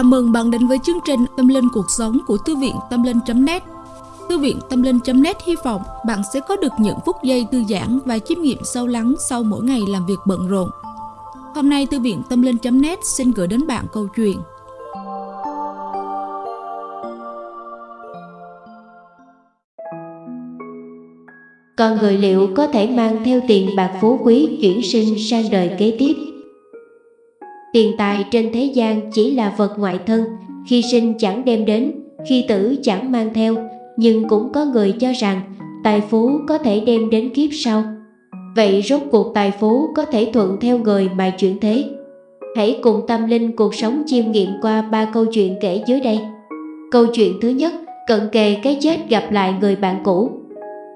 Chào mừng bạn đến với chương trình Tâm Linh Cuộc Sống của Thư viện Tâm Linh.net Thư viện Tâm Linh.net hy vọng bạn sẽ có được những phút giây thư giãn và chiêm nghiệm sâu lắng sau mỗi ngày làm việc bận rộn. Hôm nay, Thư viện Tâm Linh.net xin gửi đến bạn câu chuyện Con người liệu có thể mang theo tiền bạc phú quý chuyển sinh sang đời kế tiếp? Tiền tài trên thế gian chỉ là vật ngoại thân, khi sinh chẳng đem đến, khi tử chẳng mang theo, nhưng cũng có người cho rằng tài phú có thể đem đến kiếp sau. Vậy rốt cuộc tài phú có thể thuận theo người mà chuyển thế? Hãy cùng tâm linh cuộc sống chiêm nghiệm qua ba câu chuyện kể dưới đây. Câu chuyện thứ nhất, cận kề cái chết gặp lại người bạn cũ.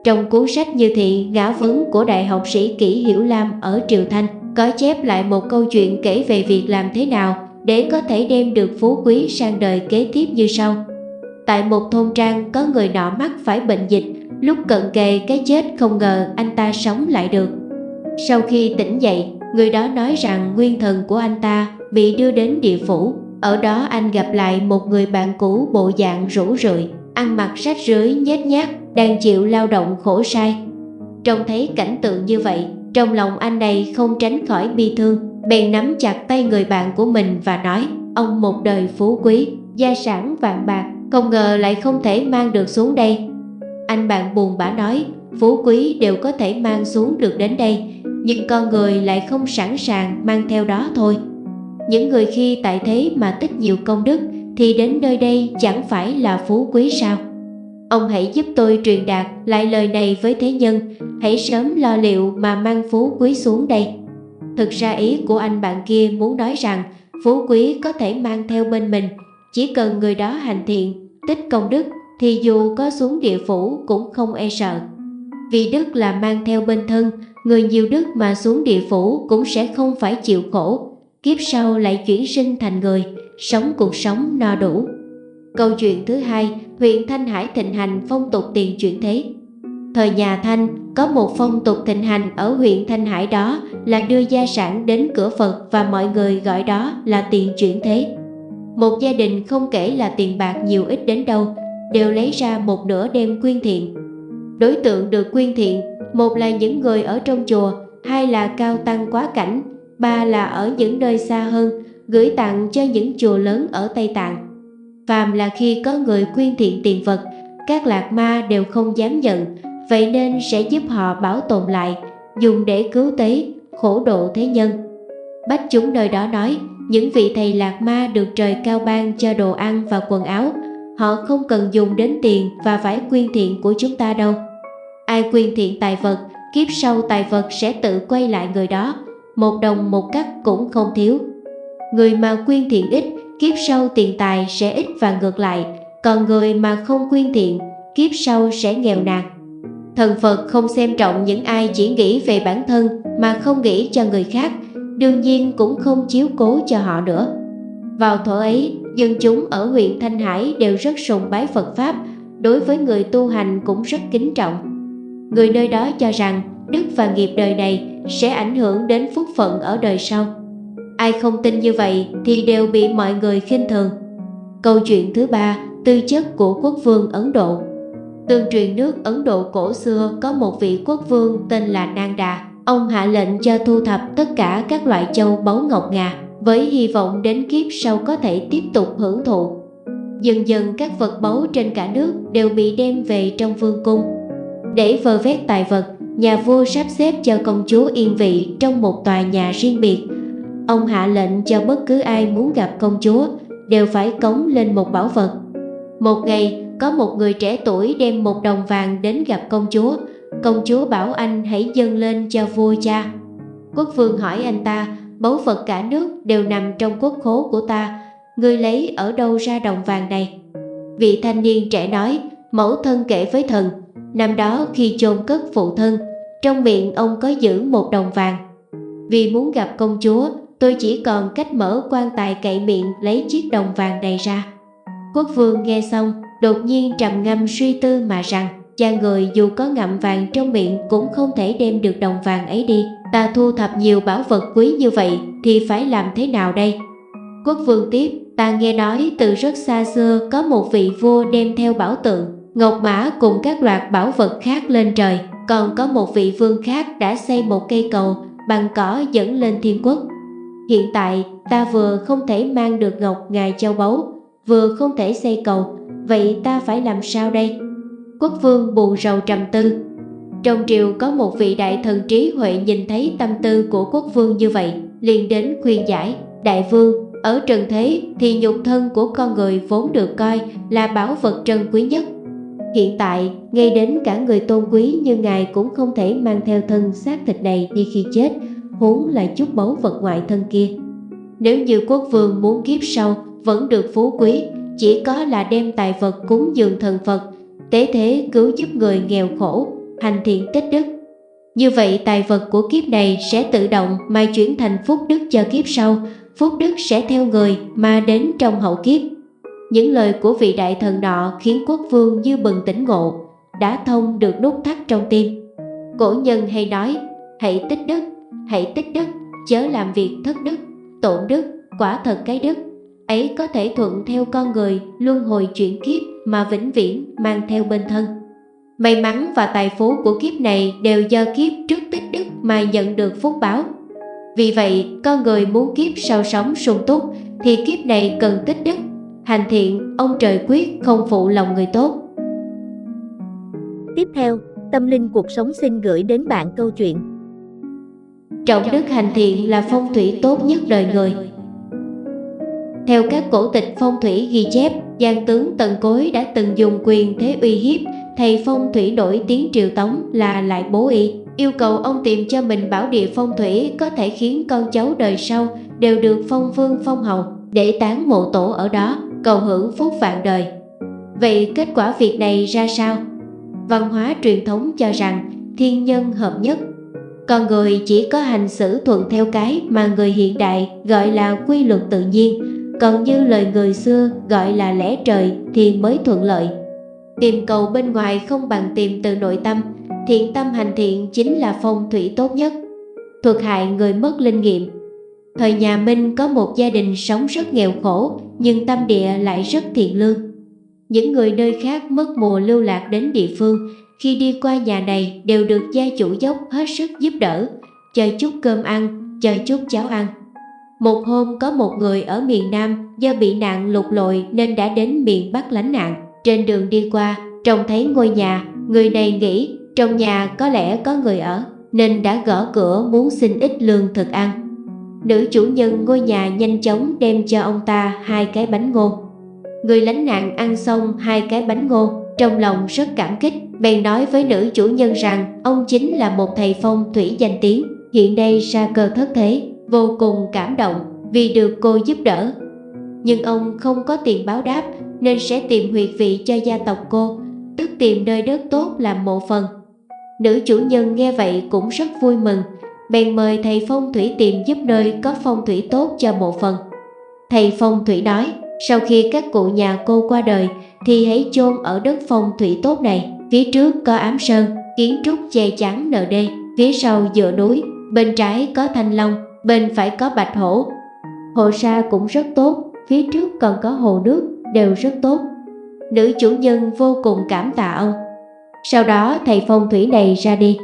Trong cuốn sách Như Thị Ngã Vấn của Đại học sĩ Kỷ Hiểu Lam ở Triều Thanh, có chép lại một câu chuyện kể về việc làm thế nào để có thể đem được phú quý sang đời kế tiếp như sau. Tại một thôn trang có người nọ mắc phải bệnh dịch, lúc cận kề cái chết không ngờ anh ta sống lại được. Sau khi tỉnh dậy, người đó nói rằng nguyên thần của anh ta bị đưa đến địa phủ. Ở đó anh gặp lại một người bạn cũ bộ dạng rũ rượi, ăn mặc rách rưới nhét nhác, đang chịu lao động khổ sai. Trông thấy cảnh tượng như vậy, trong lòng anh này không tránh khỏi bi thương, bèn nắm chặt tay người bạn của mình và nói Ông một đời phú quý, gia sản vạn bạc, không ngờ lại không thể mang được xuống đây. Anh bạn buồn bã nói, phú quý đều có thể mang xuống được đến đây, nhưng con người lại không sẵn sàng mang theo đó thôi. Những người khi tại thế mà tích nhiều công đức thì đến nơi đây chẳng phải là phú quý sao? Ông hãy giúp tôi truyền đạt lại lời này với thế nhân, hãy sớm lo liệu mà mang phú quý xuống đây. Thực ra ý của anh bạn kia muốn nói rằng phú quý có thể mang theo bên mình, chỉ cần người đó hành thiện, tích công đức thì dù có xuống địa phủ cũng không e sợ. Vì đức là mang theo bên thân, người nhiều đức mà xuống địa phủ cũng sẽ không phải chịu khổ, kiếp sau lại chuyển sinh thành người, sống cuộc sống no đủ. Câu chuyện thứ hai, huyện Thanh Hải thịnh hành phong tục tiền chuyển thế. Thời nhà Thanh, có một phong tục thịnh hành ở huyện Thanh Hải đó là đưa gia sản đến cửa Phật và mọi người gọi đó là tiền chuyển thế. Một gia đình không kể là tiền bạc nhiều ít đến đâu, đều lấy ra một nửa đem quyên thiện. Đối tượng được quyên thiện, một là những người ở trong chùa, hai là cao tăng quá cảnh, ba là ở những nơi xa hơn, gửi tặng cho những chùa lớn ở Tây Tạng. Phàm là khi có người quyên thiện tiền vật, các lạc ma đều không dám nhận, vậy nên sẽ giúp họ bảo tồn lại, dùng để cứu tế, khổ độ thế nhân. Bách chúng nơi đó nói, những vị thầy lạc ma được trời cao ban cho đồ ăn và quần áo, họ không cần dùng đến tiền và phải quyên thiện của chúng ta đâu. Ai quyên thiện tài vật, kiếp sau tài vật sẽ tự quay lại người đó, một đồng một cắt cũng không thiếu. Người mà quyên thiện ít kiếp sau tiền tài sẽ ít và ngược lại, còn người mà không quyên thiện, kiếp sau sẽ nghèo nàn. Thần Phật không xem trọng những ai chỉ nghĩ về bản thân mà không nghĩ cho người khác, đương nhiên cũng không chiếu cố cho họ nữa. Vào thuở ấy, dân chúng ở huyện Thanh Hải đều rất sùng bái Phật Pháp, đối với người tu hành cũng rất kính trọng. Người nơi đó cho rằng đức và nghiệp đời này sẽ ảnh hưởng đến phúc phận ở đời sau. Ai không tin như vậy thì đều bị mọi người khinh thường. Câu chuyện thứ ba, tư chất của quốc vương Ấn Độ. Tương truyền nước Ấn Độ cổ xưa có một vị quốc vương tên là Nanda. Ông hạ lệnh cho thu thập tất cả các loại châu báu ngọc ngà với hy vọng đến kiếp sau có thể tiếp tục hưởng thụ. Dần dần các vật báu trên cả nước đều bị đem về trong vương cung. Để vơ vét tài vật, nhà vua sắp xếp cho công chúa yên vị trong một tòa nhà riêng biệt Ông hạ lệnh cho bất cứ ai muốn gặp công chúa đều phải cống lên một bảo vật. Một ngày, có một người trẻ tuổi đem một đồng vàng đến gặp công chúa. Công chúa bảo anh hãy dâng lên cho vua cha. Quốc vương hỏi anh ta, báu vật cả nước đều nằm trong quốc khố của ta, ngươi lấy ở đâu ra đồng vàng này? Vị thanh niên trẻ nói, mẫu thân kể với thần, năm đó khi chôn cất phụ thân, trong miệng ông có giữ một đồng vàng. Vì muốn gặp công chúa, tôi chỉ còn cách mở quan tài cậy miệng lấy chiếc đồng vàng này ra. Quốc vương nghe xong, đột nhiên trầm ngâm suy tư mà rằng, cha người dù có ngậm vàng trong miệng cũng không thể đem được đồng vàng ấy đi. Ta thu thập nhiều bảo vật quý như vậy thì phải làm thế nào đây? Quốc vương tiếp, ta nghe nói từ rất xa xưa có một vị vua đem theo bảo tượng, ngọc mã cùng các loạt bảo vật khác lên trời. Còn có một vị vương khác đã xây một cây cầu bằng cỏ dẫn lên thiên quốc. Hiện tại ta vừa không thể mang được ngọc ngài châu báu, vừa không thể xây cầu, vậy ta phải làm sao đây? Quốc vương buồn rầu trầm tư. Trong triều có một vị đại thần trí huệ nhìn thấy tâm tư của quốc vương như vậy, liền đến khuyên giải, đại vương, ở trần thế thì nhục thân của con người vốn được coi là bảo vật trân quý nhất. Hiện tại, ngay đến cả người tôn quý như ngài cũng không thể mang theo thân xác thịt này đi khi chết, huống là chút báu vật ngoại thân kia. Nếu như quốc vương muốn kiếp sau vẫn được phú quý, chỉ có là đem tài vật cúng dường thần Phật, tế thế cứu giúp người nghèo khổ, hành thiện tích đức. Như vậy tài vật của kiếp này sẽ tự động mà chuyển thành phúc đức cho kiếp sau, phúc đức sẽ theo người mà đến trong hậu kiếp. Những lời của vị đại thần nọ khiến quốc vương như bừng tỉnh ngộ, đã thông được nút thắt trong tim. Cổ nhân hay nói, hãy tích đức, hãy tích đức, chớ làm việc thất đức, tổn đức, quả thật cái đức. Ấy có thể thuận theo con người luân hồi chuyển kiếp mà vĩnh viễn mang theo bên thân. May mắn và tài phú của kiếp này đều do kiếp trước tích đức mà nhận được phúc báo. Vì vậy, con người muốn kiếp sau sống sung túc thì kiếp này cần tích đức Hành thiện, ông trời quyết không phụ lòng người tốt. Tiếp theo, Tâm Linh Cuộc Sống xin gửi đến bạn câu chuyện Trọng đức hành thiện là phong thủy tốt nhất đời người. Theo các cổ tịch phong thủy ghi chép, Giang tướng Tần Cối đã từng dùng quyền thế uy hiếp thầy phong thủy nổi tiếng triều tống là Lại Bố Y, yêu cầu ông tìm cho mình bảo địa phong thủy có thể khiến con cháu đời sau đều được phong vương phong hầu để tán mộ tổ ở đó cầu hưởng phúc vạn đời. Vậy kết quả việc này ra sao? Văn hóa truyền thống cho rằng thiên nhân hợp nhất. Con người chỉ có hành xử thuận theo cái mà người hiện đại gọi là quy luật tự nhiên, còn như lời người xưa gọi là lẽ trời thì mới thuận lợi. Tìm cầu bên ngoài không bằng tìm từ nội tâm, thiện tâm hành thiện chính là phong thủy tốt nhất. Thuật hại người mất linh nghiệm Thời nhà Minh có một gia đình sống rất nghèo khổ nhưng tâm địa lại rất thiện lương. Những người nơi khác mất mùa lưu lạc đến địa phương khi đi qua nhà này đều được gia chủ dốc hết sức giúp đỡ, chờ chút cơm ăn, chờ chút cháo ăn. Một hôm có một người ở miền Nam do bị nạn lụt lội nên đã đến miền Bắc lánh nạn. Trên đường đi qua, trông thấy ngôi nhà, người này nghĩ trong nhà có lẽ có người ở nên đã gõ cửa muốn xin ít lương thực ăn. Nữ chủ nhân ngôi nhà nhanh chóng đem cho ông ta hai cái bánh ngô. Người lánh nạn ăn xong hai cái bánh ngô, trong lòng rất cảm kích, bèn nói với nữ chủ nhân rằng ông chính là một thầy phong thủy danh tiếng, hiện đây ra cơ thất thế, vô cùng cảm động vì được cô giúp đỡ. Nhưng ông không có tiền báo đáp nên sẽ tìm huyệt vị cho gia tộc cô, tức tìm nơi đất tốt làm mộ phần. Nữ chủ nhân nghe vậy cũng rất vui mừng, bèn mời thầy phong thủy tìm giúp nơi có phong thủy tốt cho mộ phần. Thầy phong thủy nói, sau khi các cụ nhà cô qua đời thì hãy chôn ở đất phong thủy tốt này. Phía trước có ám sơn, kiến trúc che chắn nợ đê, phía sau dựa núi, bên trái có thanh long, bên phải có bạch hổ. Hồ sa cũng rất tốt, phía trước còn có hồ nước, đều rất tốt. Nữ chủ nhân vô cùng cảm tạ ông. Sau đó thầy phong thủy này ra đi.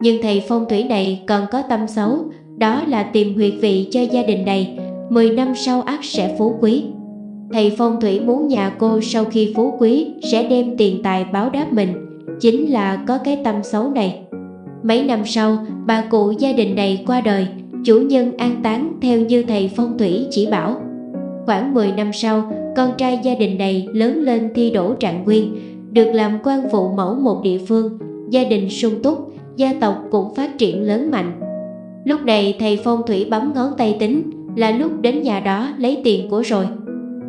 Nhưng thầy phong thủy này còn có tâm xấu, đó là tìm huyệt vị cho gia đình này, 10 năm sau ác sẽ phú quý. Thầy phong thủy muốn nhà cô sau khi phú quý sẽ đem tiền tài báo đáp mình, chính là có cái tâm xấu này. Mấy năm sau, bà cụ gia đình này qua đời, chủ nhân an táng theo như thầy phong thủy chỉ bảo. Khoảng 10 năm sau, con trai gia đình này lớn lên thi đỗ trạng nguyên, được làm quan phụ mẫu một địa phương, gia đình sung túc, gia tộc cũng phát triển lớn mạnh. Lúc này thầy phong thủy bấm ngón tay tính là lúc đến nhà đó lấy tiền của rồi.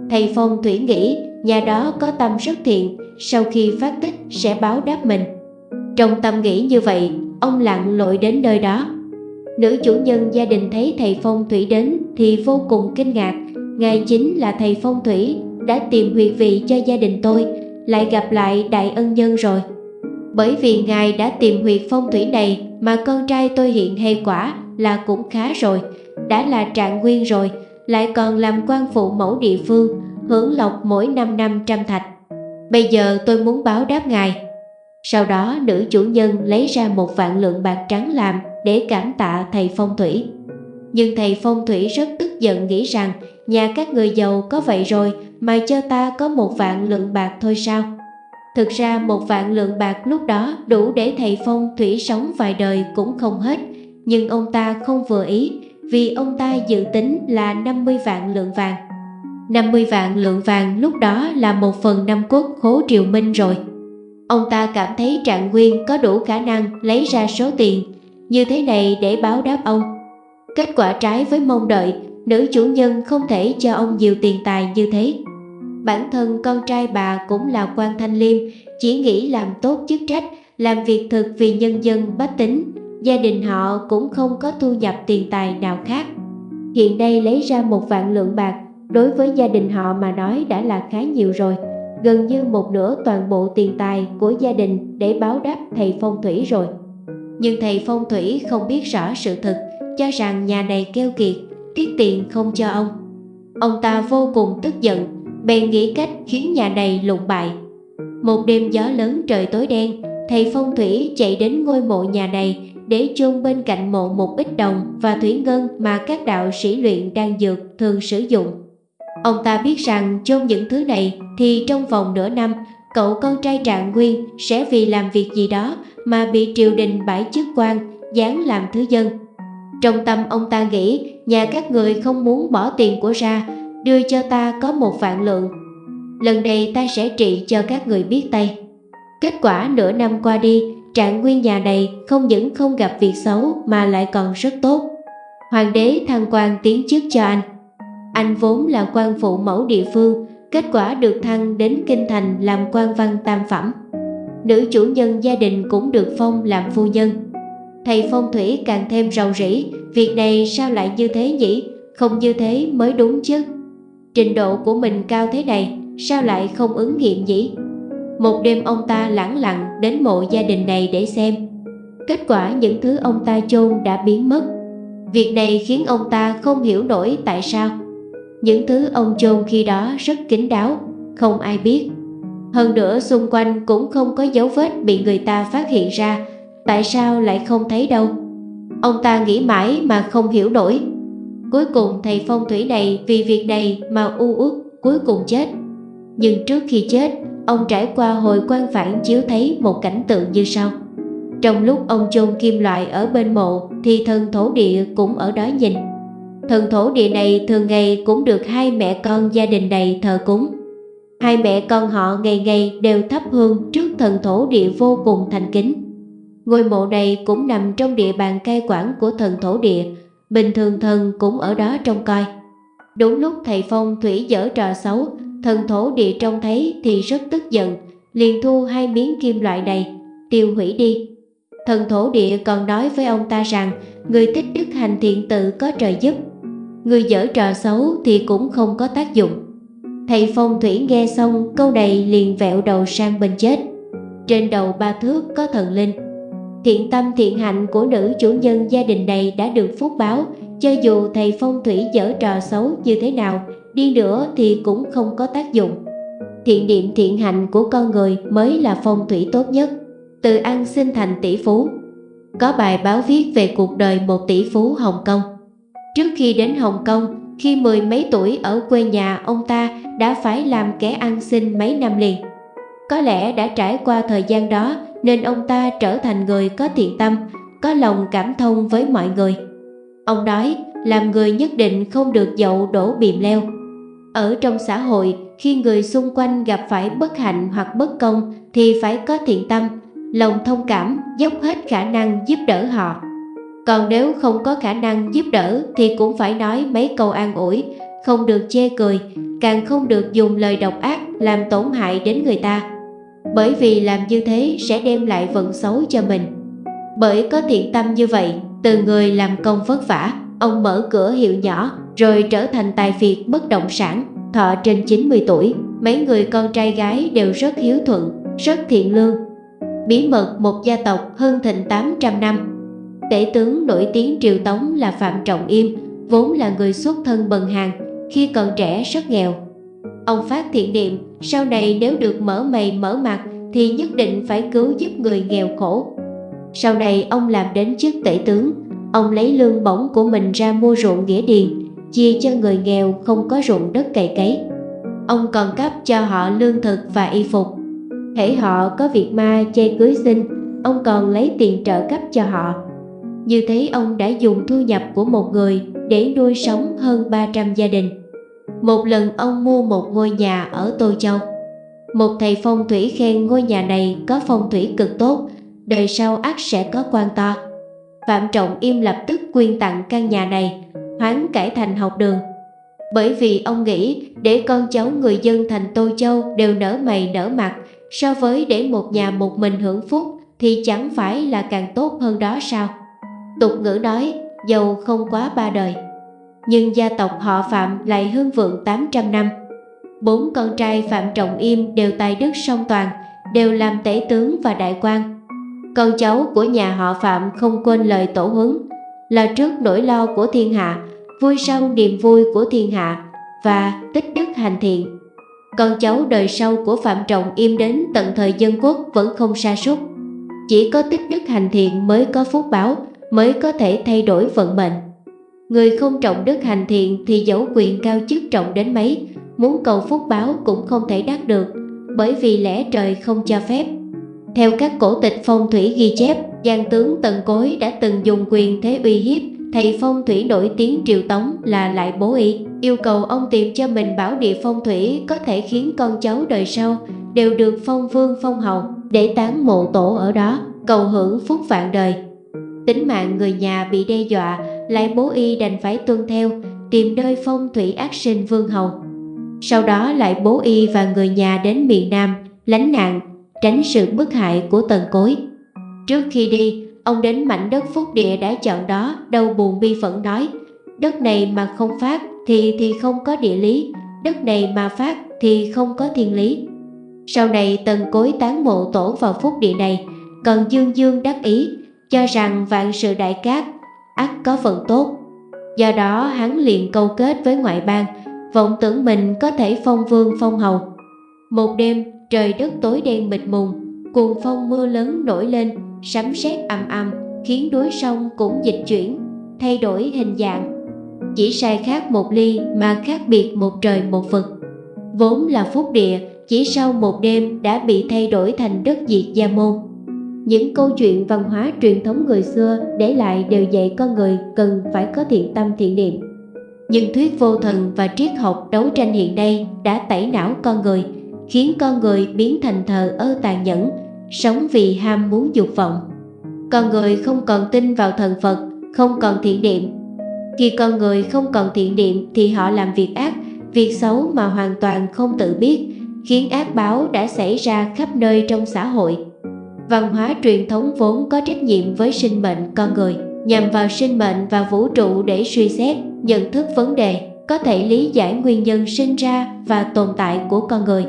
Thầy phong thủy nghĩ nhà đó có tâm rất thiện, sau khi phát tích sẽ báo đáp mình. Trong tâm nghĩ như vậy, ông lặng lội đến nơi đó. Nữ chủ nhân gia đình thấy thầy phong thủy đến thì vô cùng kinh ngạc. Ngài chính là thầy phong thủy đã tìm huyệt vị cho gia đình tôi, lại gặp lại đại ân nhân rồi. Bởi vì Ngài đã tìm huyệt phong thủy này mà con trai tôi hiện hay quả là cũng khá rồi, đã là trạng nguyên rồi, lại còn làm quan phụ mẫu địa phương, hưởng lộc mỗi năm năm trăm thạch. Bây giờ tôi muốn báo đáp ngài. Sau đó, nữ chủ nhân lấy ra một vạn lượng bạc trắng làm để cảm tạ thầy phong thủy. Nhưng thầy phong thủy rất tức giận, nghĩ rằng nhà các người giàu có vậy rồi mà cho ta có một vạn lượng bạc thôi sao? Thực ra, một vạn lượng bạc lúc đó đủ để thầy phong thủy sống vài đời cũng không hết. Nhưng ông ta không vừa ý, vì ông ta dự tính là 50 vạn lượng vàng. 50 vạn lượng vàng lúc đó là một phần năm cốt khố triều minh rồi. Ông ta cảm thấy Trạng Nguyên có đủ khả năng lấy ra số tiền như thế này để báo đáp ông. Kết quả trái với mong đợi, nữ chủ nhân không thể cho ông nhiều tiền tài như thế. Bản thân con trai bà cũng là quan thanh liêm, chỉ nghĩ làm tốt chức trách, làm việc thực vì nhân dân bách tính. Gia đình họ cũng không có thu nhập tiền tài nào khác. Hiện nay lấy ra một vạn lượng bạc, đối với gia đình họ mà nói đã là khá nhiều rồi. Gần như một nửa toàn bộ tiền tài của gia đình để báo đáp thầy phong thủy rồi. Nhưng thầy phong thủy không biết rõ sự thật, cho rằng nhà này keo kiệt, tiết tiền không cho ông. Ông ta vô cùng tức giận, bèn nghĩ cách khiến nhà này lụng bại. Một đêm gió lớn trời tối đen, thầy phong thủy chạy đến ngôi mộ nhà này để chôn bên cạnh mộ một ít đồng và thủy ngân mà các đạo sĩ luyện đan dược thường sử dụng. Ông ta biết rằng chôn những thứ này thì trong vòng nửa năm, cậu con trai Trạng Nguyên sẽ vì làm việc gì đó mà bị triều đình bãi chức quan, dán làm thứ dân. Trong tâm ông ta nghĩ nhà các người không muốn bỏ tiền của ra, đưa cho ta có một vạn lượng. Lần này ta sẽ trị cho các người biết tay. Kết quả nửa năm qua đi, trạng nguyên nhà này không những không gặp việc xấu mà lại còn rất tốt. Hoàng đế thăng quan tiến chức cho anh. Anh vốn là quan phụ mẫu địa phương, kết quả được thăng đến kinh thành làm quan văn tam phẩm. Nữ chủ nhân gia đình cũng được phong làm phu nhân. Thầy phong thủy càng thêm rầu rĩ, việc này sao lại như thế nhỉ? Không như thế mới đúng chứ. Trình độ của mình cao thế này, sao lại không ứng nghiệm nhỉ? Một đêm ông ta lẳng lặng đến mộ gia đình này để xem. Kết quả những thứ ông ta chôn đã biến mất. Việc này khiến ông ta không hiểu nổi tại sao. Những thứ ông chôn khi đó rất kín đáo, không ai biết. Hơn nữa xung quanh cũng không có dấu vết bị người ta phát hiện ra, tại sao lại không thấy đâu. Ông ta nghĩ mãi mà không hiểu nổi. Cuối cùng thầy phong thủy này vì việc này mà u uất cuối cùng chết. Nhưng trước khi chết, ông trải qua hồi quan phản chiếu thấy một cảnh tượng như sau. Trong lúc ông chôn kim loại ở bên mộ thì thân thổ địa cũng ở đó nhìn. Thần thổ địa này thường ngày cũng được hai mẹ con gia đình này thờ cúng. Hai mẹ con họ ngày ngày đều thắp hương trước thần thổ địa vô cùng thành kính. Ngôi mộ này cũng nằm trong địa bàn cai quản của thần thổ địa, bình thường thần cũng ở đó trông coi. Đúng lúc thầy Phong thủy dở trò xấu, thần thổ địa trông thấy thì rất tức giận, liền thu hai miếng kim loại này, tiêu hủy đi. Thần thổ địa còn nói với ông ta rằng người tích đức hành thiện tự có trời giúp, người dở trò xấu thì cũng không có tác dụng. Thầy phong thủy nghe xong câu này liền vẹo đầu sang bên chết. Trên đầu ba thước có thần linh. Thiện tâm thiện hạnh của nữ chủ nhân gia đình này đã được phúc báo, cho dù thầy phong thủy dở trò xấu như thế nào, đi nữa thì cũng không có tác dụng. Thiện niệm thiện hạnh của con người mới là phong thủy tốt nhất. Từ ăn sinh thành tỷ phú. Có bài báo viết về cuộc đời một tỷ phú Hồng Kông. Trước khi đến Hồng Kông, khi mười mấy tuổi ở quê nhà ông ta đã phải làm kẻ ăn xin mấy năm liền. Có lẽ đã trải qua thời gian đó nên ông ta trở thành người có thiện tâm, có lòng cảm thông với mọi người. Ông nói, làm người nhất định không được dậu đổ bìm leo. Ở trong xã hội, khi người xung quanh gặp phải bất hạnh hoặc bất công thì phải có thiện tâm, lòng thông cảm, dốc hết khả năng giúp đỡ họ. Còn nếu không có khả năng giúp đỡ thì cũng phải nói mấy câu an ủi, không được chê cười, càng không được dùng lời độc ác làm tổn hại đến người ta. Bởi vì làm như thế sẽ đem lại vận xấu cho mình. Bởi có thiện tâm như vậy, từ người làm công vất vả, ông mở cửa hiệu nhỏ rồi trở thành tài phiệt bất động sản, thọ trên 90 tuổi. Mấy người con trai gái đều rất hiếu thuận, rất thiện lương. Bí mật một gia tộc hơn thịnh 800 năm Tể tướng nổi tiếng triều Tống là Phạm Trọng Im, vốn là người xuất thân bần hàng, khi còn trẻ rất nghèo. Ông phát thiện niệm, sau này nếu được mở mày mở mặt thì nhất định phải cứu giúp người nghèo khổ. Sau này ông làm đến chức tể tướng, ông lấy lương bổng của mình ra mua ruộng nghĩa điền, chia cho người nghèo không có ruộng đất cày cấy. Ông còn cấp cho họ lương thực và y phục. Hễ họ có việc ma chê cưới sinh, ông còn lấy tiền trợ cấp cho họ. Như thế ông đã dùng thu nhập của một người để nuôi sống hơn 300 gia đình. Một lần ông mua một ngôi nhà ở Tô Châu. Một thầy phong thủy khen ngôi nhà này có phong thủy cực tốt, đời sau ắt sẽ có quan to. Phạm Trọng Im lập tức quyên tặng căn nhà này, hoán cải thành học đường. Bởi vì ông nghĩ để con cháu người dân thành Tô Châu đều nở mày nở mặt, so với để một nhà một mình hưởng phúc thì chẳng phải là càng tốt hơn đó sao? Tục ngữ nói, giàu không quá ba đời. Nhưng gia tộc họ Phạm lại hưng vượng 800 năm. Bốn con trai Phạm Trọng Im đều tài đức song toàn, đều làm tể tướng và đại quan. Con cháu của nhà họ Phạm không quên lời tổ huấn, là trước nỗi lo của thiên hạ, vui sau niềm vui của thiên hạ và tích đức hành thiện. Con cháu đời sau của Phạm Trọng Im đến tận thời dân quốc vẫn không sa sút chỉ có tích đức hành thiện mới có phúc báo, mới có thể thay đổi vận mệnh. Người không trọng đức hành thiện thì dẫu quyền cao chức trọng đến mấy, muốn cầu phúc báo cũng không thể đắc được, bởi vì lẽ trời không cho phép. Theo các cổ tịch phong thủy ghi chép, giang tướng Tần Cối đã từng dùng quyền thế uy hiếp thầy phong thủy nổi tiếng triều tống là lại bố y yêu cầu ông tìm cho mình bảo địa phong thủy có thể khiến con cháu đời sau đều được phong vương phong hầu để tán mộ tổ ở đó, cầu hưởng phúc vạn đời. Tính mạng người nhà bị đe dọa, lại bố y đành phải tuân theo, tìm nơi phong thủy ác sinh vương hầu. Sau đó lại bố y và người nhà đến miền Nam, lánh nạn, tránh sự bức hại của tần cối. Trước khi đi, ông đến mảnh đất phúc địa đã chọn đó, đâu buồn bi phẫn nói, đất này mà không phát thì thì không có địa lý, đất này mà phát thì không có thiên lý. Sau này tần cối tán mộ tổ vào phúc địa này, còn dương dương đắc ý, cho rằng vạn sự đại cát, ắt có phần tốt. Do đó hắn liền câu kết với ngoại bang, vọng tưởng mình có thể phong vương phong hầu. Một đêm, trời đất tối đen mịt mùng, cuồng phong mưa lớn nổi lên, sấm sét ầm ầm, khiến đối sông cũng dịch chuyển, thay đổi hình dạng. Chỉ sai khác một ly mà khác biệt một trời một vực. Vốn là phúc địa, chỉ sau một đêm đã bị thay đổi thành đất diệt gia môn. Những câu chuyện văn hóa truyền thống người xưa để lại đều dạy con người cần phải có thiện tâm thiện niệm. Nhưng thuyết vô thần và triết học đấu tranh hiện nay đã tẩy não con người, khiến con người biến thành thờ ơ tàn nhẫn, sống vì ham muốn dục vọng. Con người không còn tin vào thần Phật, không còn thiện niệm. Khi con người không còn thiện niệm thì họ làm việc ác, việc xấu mà hoàn toàn không tự biết, khiến ác báo đã xảy ra khắp nơi trong xã hội. Văn hóa truyền thống vốn có trách nhiệm với sinh mệnh con người, nhằm vào sinh mệnh và vũ trụ để suy xét, nhận thức vấn đề, có thể lý giải nguyên nhân sinh ra và tồn tại của con người.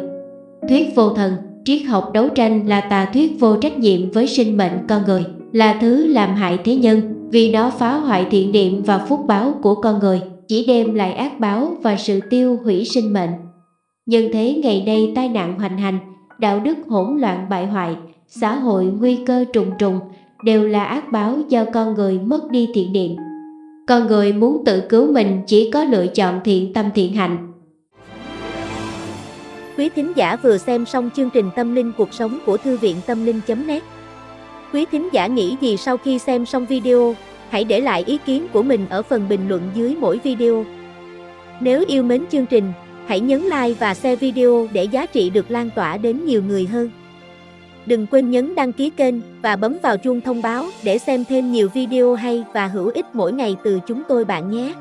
Thuyết vô thần, triết học đấu tranh là tà thuyết vô trách nhiệm với sinh mệnh con người, là thứ làm hại thế nhân vì nó phá hoại thiện niệm và phúc báo của con người, chỉ đem lại ác báo và sự tiêu hủy sinh mệnh. Nhân thế ngày nay tai nạn hoành hành, đạo đức hỗn loạn bại hoại, xã hội nguy cơ trùng trùng đều là ác báo do con người mất đi thiện niệm. Con người muốn tự cứu mình chỉ có lựa chọn thiện tâm thiện hạnh. Quý thính giả vừa xem xong chương trình Tâm linh cuộc sống của Thư viện Tâm linh.net Quý thính giả nghĩ gì sau khi xem xong video, hãy để lại ý kiến của mình ở phần bình luận dưới mỗi video. Nếu yêu mến chương trình, hãy nhấn like và share video để giá trị được lan tỏa đến nhiều người hơn. Đừng quên nhấn đăng ký kênh và bấm vào chuông thông báo để xem thêm nhiều video hay và hữu ích mỗi ngày từ chúng tôi bạn nhé.